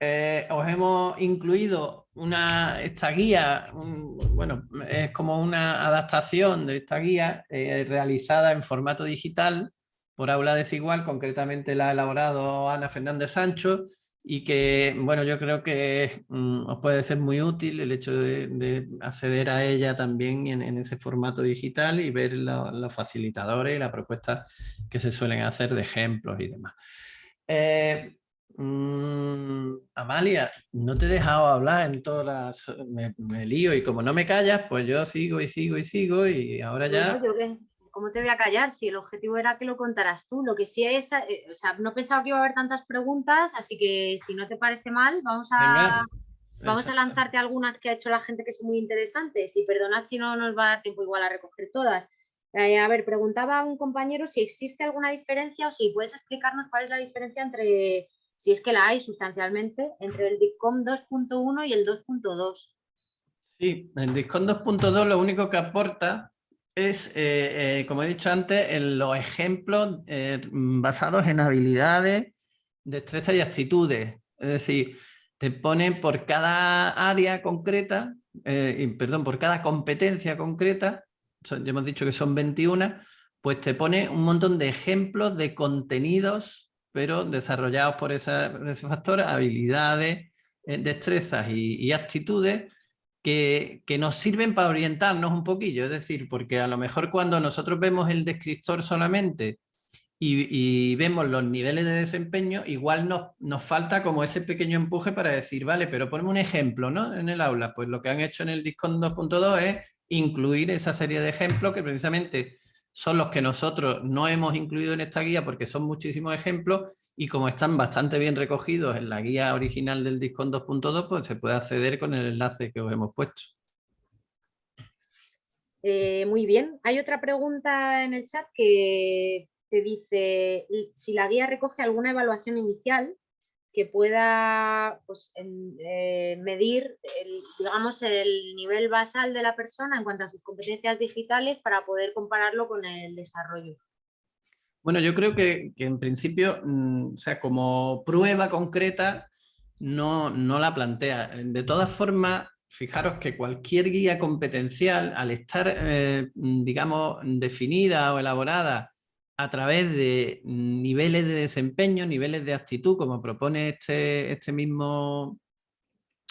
eh, os hemos incluido esta guía, bueno, es como una adaptación de esta guía eh, realizada en formato digital por aula desigual, concretamente la ha elaborado Ana Fernández Sancho y que, bueno, yo creo que mm, os puede ser muy útil el hecho de, acceder a ella también en, ese formato digital y ver los facilitadores y las propuestas que se suelen hacer de ejemplos y demás. Eh, mm, Amalia, no te he dejado hablar en todas las... Me, me, lío y como no me callas, pues yo sigo y sigo y sigo y ahora ya... ¿cómo te voy a callar? Si el objetivo era que lo contaras tú, lo que sí es, eh, o sea, no pensaba que iba a haber tantas preguntas, así que si no te parece mal, vamos a, vamos a lanzarte algunas que ha hecho la gente que son muy interesantes y perdonad si no nos va a dar tiempo igual a recoger todas. Eh, a ver, preguntaba un compañero si existe alguna diferencia o si puedes explicarnos cuál es la diferencia entre, si es que la hay sustancialmente, entre el DICOM 2.1 y el 2.2. Sí, el DICOM 2.2 lo único que aporta es, eh, eh, como he dicho antes, en los ejemplos eh, basados en habilidades, destrezas y actitudes. Es decir, te ponen por cada área concreta, perdón, por cada competencia concreta, ya hemos dicho que son 21, pues te pone un montón de ejemplos de contenidos, pero desarrollados por, esa, ese factor, habilidades, destrezas y actitudes, que, nos sirven para orientarnos un poquillo, es decir, porque a lo mejor cuando nosotros vemos el descriptor solamente y, vemos los niveles de desempeño, igual nos, falta como ese pequeño empuje para decir, vale, pero ponme un ejemplo ¿no? en el aula. Pues lo que han hecho en el Discord 2.2 es incluir esa serie de ejemplos que precisamente son los que nosotros no hemos incluido en esta guía porque son muchísimos ejemplos y como están bastante bien recogidos en la guía original del Discon 2.2, pues se puede acceder con el enlace que os hemos puesto. Eh, muy bien. Hay otra pregunta en el chat que te dice si la guía recoge alguna evaluación inicial que pueda pues, eh, medir digamos, el nivel basal de la persona en cuanto a sus competencias digitales para poder compararlo con el desarrollo. Bueno, yo creo que, en principio, mm, o sea, como prueba concreta, no, la plantea. De todas formas, fijaros que cualquier guía competencial, al estar, eh, digamos, definida o elaborada a través de niveles de desempeño, niveles de actitud, como propone este, este mismo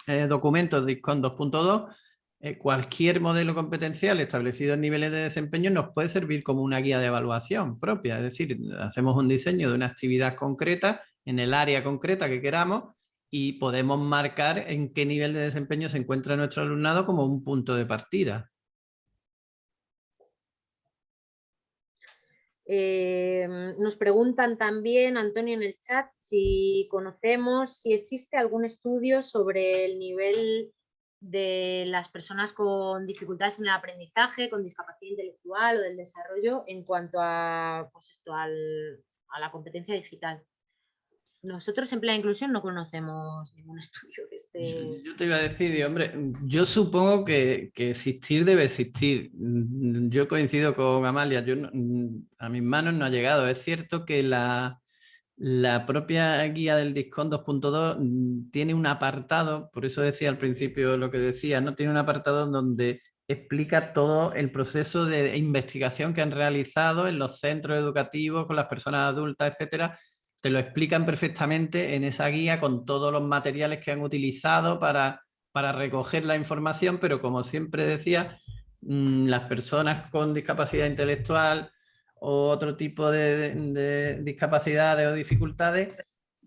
eh, documentos DISCON 2.2, eh, cualquier modelo competencial establecido en niveles de desempeño nos puede servir como una guía de evaluación propia. Es decir, hacemos un diseño de una actividad concreta en el área concreta que queramos y podemos marcar en qué nivel de desempeño se encuentra nuestro alumnado como un punto de partida. Em, nos preguntan también, Antonio, en el chat, si conocemos, si existe algún estudio sobre el nivel de las personas con dificultades en el aprendizaje, con discapacidad intelectual o del desarrollo en cuanto a, pues esto, a la competencia digital. Nosotros en Plan Inclusión no conocemos ningún estudio de este... Yo, te iba a decir, hombre, yo supongo que, existir debe existir. Yo coincido con Amalia, a mis manos no ha llegado. Es cierto que la, la propia guía del DISCON 2.2 tiene un apartado, por eso decía al principio lo que decía, ¿no? tiene un apartado donde explica todo el proceso de investigación que han realizado en los centros educativos, con las personas adultas, etcétera, te lo explican perfectamente en esa guía con todos los materiales que han utilizado para, para recoger la información, pero como siempre decía, mm, las personas con discapacidad intelectual o otro tipo de, discapacidades o dificultades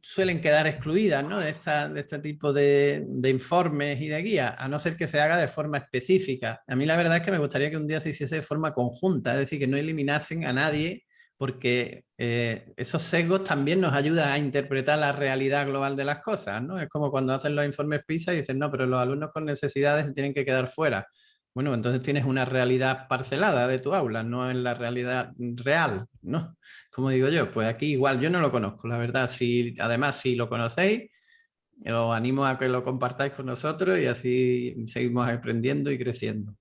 suelen quedar excluidas ¿no? de, este tipo de, informes y de guías, a no ser que se haga de forma específica. A mí la verdad es que me gustaría que un día se hiciese de forma conjunta, es decir, que no eliminasen a nadie porque eh, esos sesgos también nos ayudan a interpretar la realidad global de las cosas. Es como cuando hacen los informes PISA y dicen, no, pero los alumnos con necesidades tienen que quedar fuera. Bueno, entonces tienes una realidad parcelada de tu aula, no en la realidad real, ¿no? Como digo yo, pues aquí igual yo no lo conozco, la verdad. Si, además, si lo conocéis, os animo a que lo compartáis con nosotros y así seguimos aprendiendo y creciendo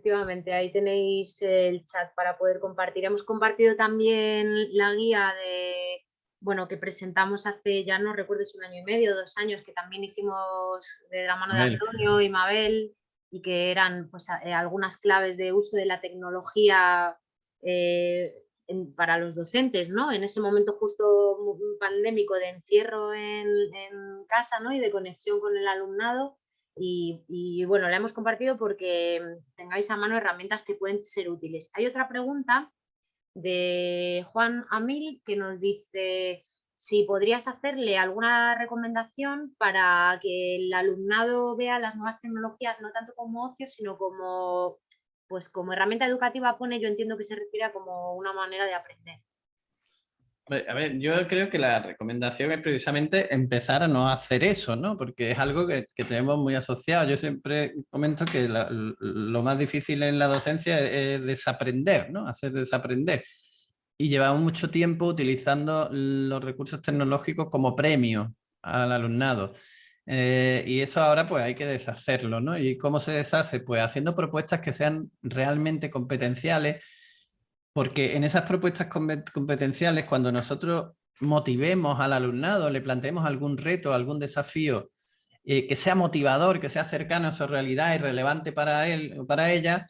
efectivamente, ahí tenéis el chat para poder compartir. Hemos compartido también la guía de, bueno, que presentamos hace, ya no recuerdo si un año y medio, dos años, que también hicimos de la mano de Antonio y Mabel, y que eran pues, eh, algunas claves de uso de la tecnología eh, para los docentes, ¿no? En ese momento justo pandémico de encierro en, casa, ¿no? Y de conexión con el alumnado, y, bueno, la hemos compartido porque mm, tengáis a mano herramientas que pueden ser útiles. Hay otra pregunta de Juan Amil que nos dice si podrías hacerle alguna recomendación para que el alumnado vea las nuevas tecnologías no tanto como ocio, sino como, pues como herramienta educativa pone, yo entiendo que se refiere a como una manera de aprender. A ver, yo creo que la recomendación es precisamente empezar a no hacer eso, ¿no? Porque es algo que, tenemos muy asociado. Yo siempre comento que lo más difícil en la docencia es, desaprender, ¿no? Hacer desaprender. Y llevamos mucho tiempo utilizando los recursos tecnológicos como premio al alumnado. Eh, y eso ahora pues hay que deshacerlo, ¿no? ¿Y cómo se deshace? Pues haciendo propuestas que sean realmente competenciales, porque en esas propuestas competenciales, cuando nosotros motivemos al alumnado, le planteemos algún reto, algún desafío eh, que sea motivador, que sea cercano a su realidad y relevante para él o para ella,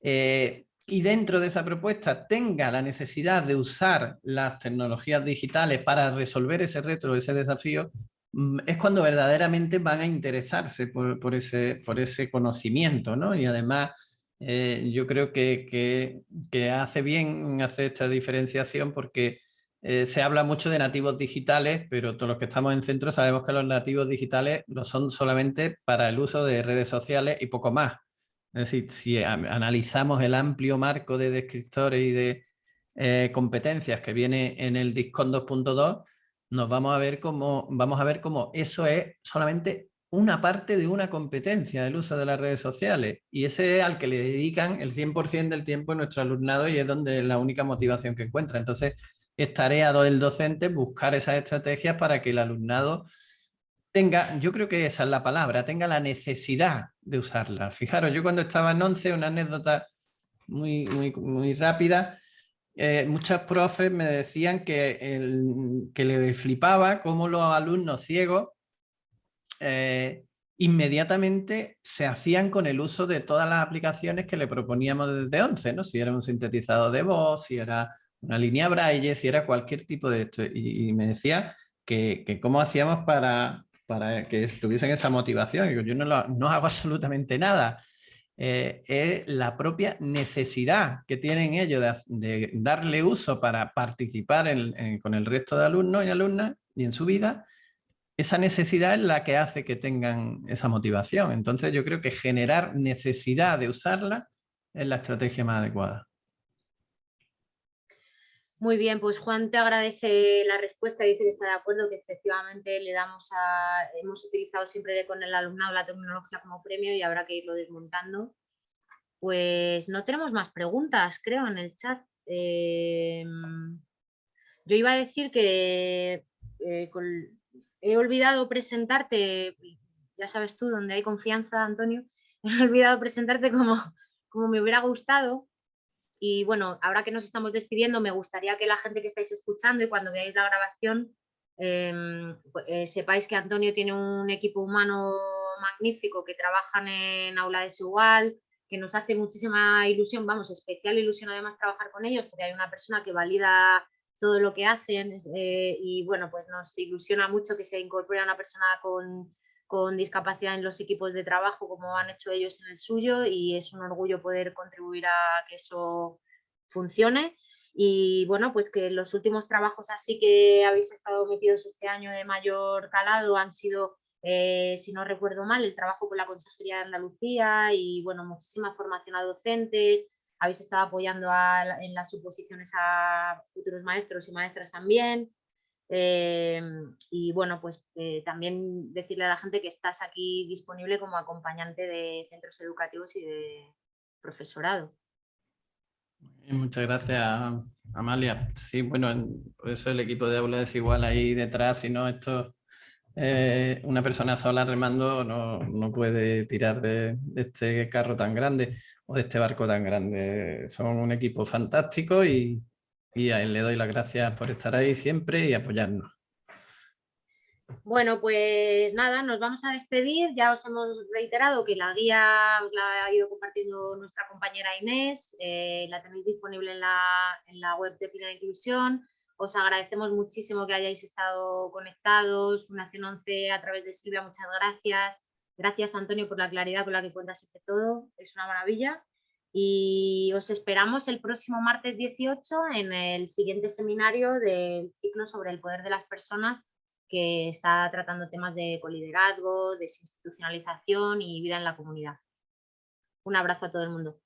eh, y dentro de esa propuesta tenga la necesidad de usar las tecnologías digitales para resolver ese reto ese desafío, mm, es cuando verdaderamente van a interesarse por, ese, por ese conocimiento, ¿no? Y además eh, yo creo que, hace bien hacer esta diferenciación porque eh, se habla mucho de nativos digitales, pero todos los que estamos en centro sabemos que los nativos digitales lo son solamente para el uso de redes sociales y poco más. Es decir, si analizamos el amplio marco de descriptores y de eh, competencias que viene en el DISCON 2.2, nos vamos a ver cómo vamos a ver cómo eso es solamente una parte de una competencia del uso de las redes sociales y ese es al que le dedican el 100% del tiempo en nuestro alumnado y es donde es la única motivación que encuentra. Entonces es tarea del docente buscar esas estrategias para que el alumnado tenga, yo creo que esa es la palabra, tenga la necesidad de usarla. Fijaros, yo cuando estaba en 11, una anécdota muy, muy, muy rápida, eh, muchos profes me decían que, que le flipaba cómo los alumnos ciegos eh, inmediatamente se hacían con el uso de todas las aplicaciones que le proponíamos desde 11, ¿no? Si era un sintetizador de voz, si era una línea braille, si era cualquier tipo de esto. Y, me decía que, cómo hacíamos para, para que tuviesen esa motivación. Yo no, no hago absolutamente nada. Eh, es la propia necesidad que tienen ellos de, darle uso para participar con el resto de alumnos y alumnas y en su vida, esa necesidad es la que hace que tengan esa motivación. Entonces yo creo que generar necesidad de usarla es la estrategia más adecuada. Muy bien, pues Juan te agradece la respuesta, dice que está de acuerdo, que efectivamente le damos a, hemos utilizado siempre con el alumnado la tecnología como premio y habrá que irlo desmontando. Pues no tenemos más preguntas, creo, en el chat. Em, yo iba a decir que eh, he olvidado presentarte, ya sabes tú, donde hay confianza, Antonio, he olvidado presentarte como, como me hubiera gustado, y bueno, ahora que nos estamos despidiendo, me gustaría que la gente que estáis escuchando y cuando veáis la grabación, em, pues, eh, sepáis que Antonio tiene un equipo humano magnífico que trabajan en aula desigual, que nos hace muchísima ilusión, vamos, especial ilusión además trabajar con ellos, porque hay una persona que valida todo lo que hacen eh, y bueno, pues nos ilusiona mucho que se incorpore una persona con, con discapacidad en los equipos de trabajo como han hecho ellos en el suyo y es un orgullo poder contribuir a que eso funcione. Y bueno, pues que los últimos trabajos así que habéis estado metidos este año de mayor calado han sido, eh, si no recuerdo mal, el trabajo con la Consejería de Andalucía y bueno, muchísima formación a docentes, habéis estado apoyando en las suposiciones a futuros maestros y maestras también. Em, y bueno, pues eh, también decirle a la gente que estás aquí disponible como acompañante de centros educativos y de profesorado. Muchas gracias, Amalia. Sí, bueno, por eso el equipo de aula es igual ahí detrás, si no, esto, eh, una persona sola remando no, no puede tirar de, de, este carro tan grande o de este barco tan grande. Son un equipo fantástico y, y a él le doy las gracias por estar ahí siempre y apoyarnos. Bueno, pues nada, nos vamos a despedir. Ya os hemos reiterado que la guía os la ha ido compartiendo nuestra compañera Inés. Eh, la tenéis disponible en la, web de Plena Inclusión. Os agradecemos muchísimo que hayáis estado conectados. Fundación 11 a través de Silvia, muchas gracias. Gracias, Antonio, por la claridad con la que cuentas siempre todo. Es una maravilla y os esperamos el próximo martes 18 en el siguiente seminario del ciclo sobre el poder de las personas que está tratando temas de coliderazgo, desinstitucionalización y vida en la comunidad. Un abrazo a todo el mundo.